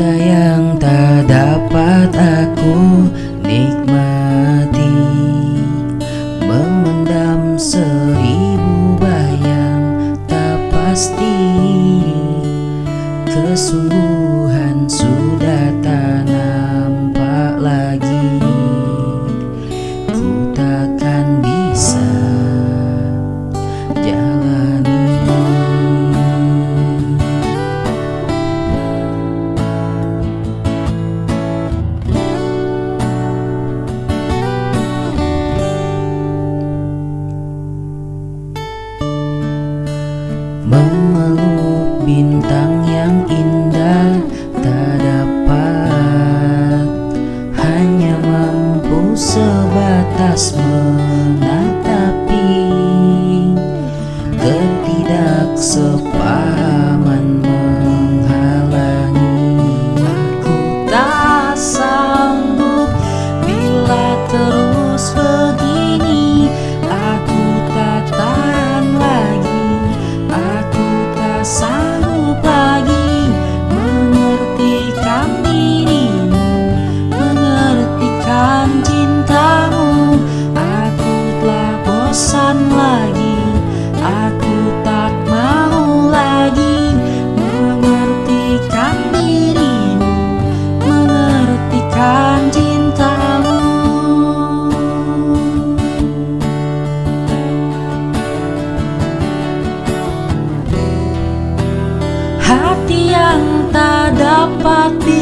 Cinta yang tak dapat aku nikmati. Memendam seribu bayang tak pasti Memeluk bintang yang indah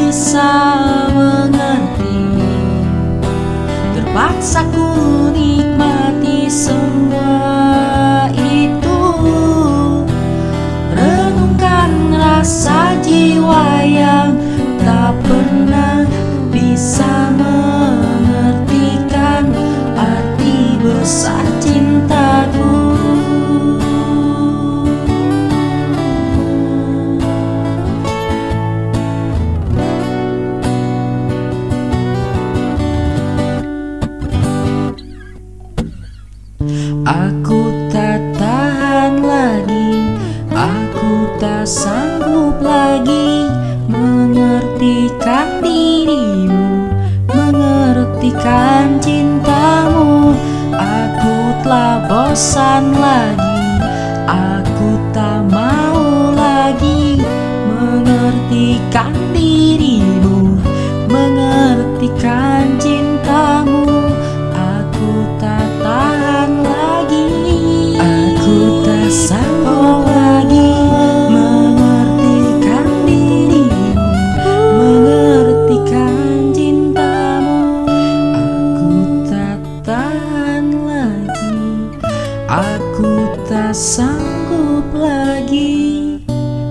bisa mengerti. Terpaksa ku Aku tak tahan lagi Aku tak sanggup lagi Mengertikan dirimu Mengertikan cintamu. Aku telah bosan lagi Aku tak mau lagi Mengertikan dirimu sanggup lagi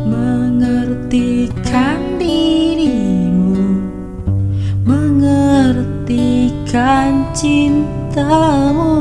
Mengertikan dirimu Mengertikan cintamu